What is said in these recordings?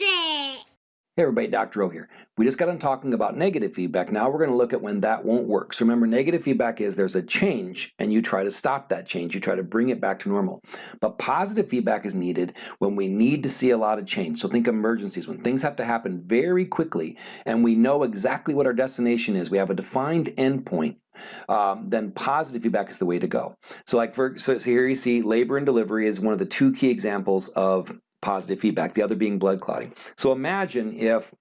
It! Hey everybody, Dr. O here. We just got done talking about negative feedback. Now we're going to look at when that won't work. So remember, negative feedback is there's a change and you try to stop that change. You try to bring it back to normal. But positive feedback is needed when we need to see a lot of change. So think emergencies, when things have to happen very quickly and we know exactly what our destination is. We have a defined endpoint. Um, then positive feedback is the way to go. So like for so here you see labor and delivery is one of the two key examples of positive feedback, the other being blood clotting. So imagine if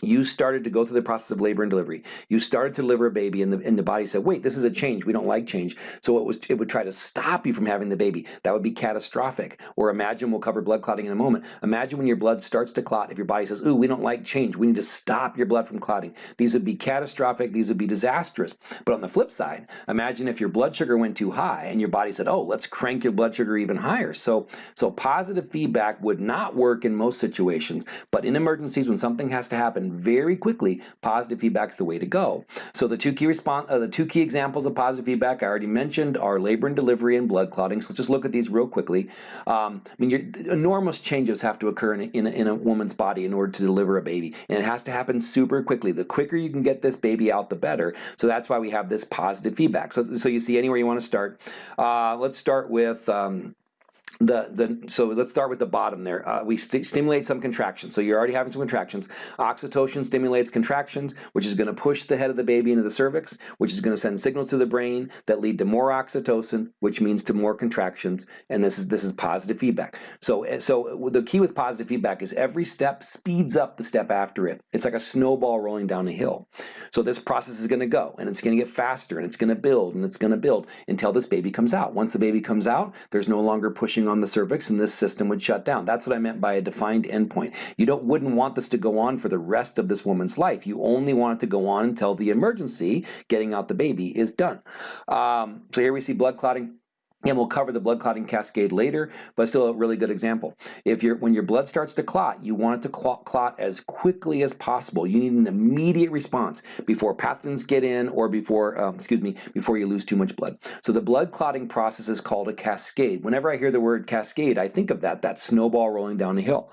you started to go through the process of labor and delivery. You started to deliver a baby and the, and the body said, wait, this is a change. We don't like change. So it was it would try to stop you from having the baby. That would be catastrophic. Or imagine, we'll cover blood clotting in a moment. Imagine when your blood starts to clot, if your body says, ooh, we don't like change. We need to stop your blood from clotting. These would be catastrophic. These would be disastrous. But on the flip side, imagine if your blood sugar went too high and your body said, oh, let's crank your blood sugar even higher. So, so positive feedback would not work in most situations. But in emergencies, when something has to happen, very quickly, positive feedback is the way to go. So the two key response, uh, the two key examples of positive feedback I already mentioned are labor and delivery and blood clotting. So let's just look at these real quickly. Um, I mean, enormous changes have to occur in a, in, a, in a woman's body in order to deliver a baby, and it has to happen super quickly. The quicker you can get this baby out, the better. So that's why we have this positive feedback. So, so you see anywhere you want to start. Uh, let's start with um, the, the, so let's start with the bottom there. Uh, we st stimulate some contractions. So you're already having some contractions. Oxytocin stimulates contractions, which is going to push the head of the baby into the cervix, which is going to send signals to the brain that lead to more oxytocin, which means to more contractions. And this is this is positive feedback. So eh, so the key with positive feedback is every step speeds up the step after it. It's like a snowball rolling down a hill. So this process is going to go, and it's going to get faster, and it's going to build, and it's going to build until this baby comes out. Once the baby comes out, there's no longer pushing on the cervix and this system would shut down. That's what I meant by a defined endpoint. You don't wouldn't want this to go on for the rest of this woman's life. You only want it to go on until the emergency, getting out the baby, is done. Um, so here we see blood clotting and we'll cover the blood clotting cascade later, but still a really good example. If you're, when your blood starts to clot, you want it to clot, clot as quickly as possible. You need an immediate response before pathogens get in or before, um, excuse me, before you lose too much blood. So the blood clotting process is called a cascade. Whenever I hear the word cascade, I think of that, that snowball rolling down a hill.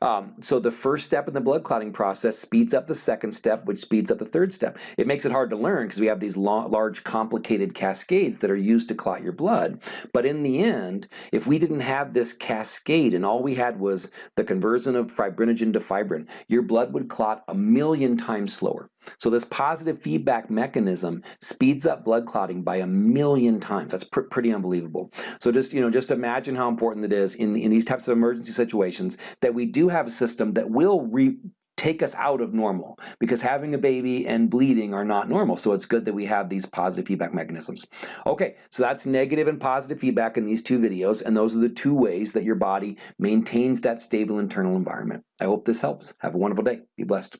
Um, so the first step in the blood clotting process speeds up the second step, which speeds up the third step. It makes it hard to learn because we have these large, complicated cascades that are used to clot your blood. But in the end, if we didn't have this cascade and all we had was the conversion of fibrinogen to fibrin, your blood would clot a million times slower. So this positive feedback mechanism speeds up blood clotting by a million times. That's pr pretty unbelievable. So just you know, just imagine how important it is in, in these types of emergency situations that we do have a system that will re take us out of normal because having a baby and bleeding are not normal. So it's good that we have these positive feedback mechanisms. Okay, so that's negative and positive feedback in these two videos, and those are the two ways that your body maintains that stable internal environment. I hope this helps. Have a wonderful day. Be blessed.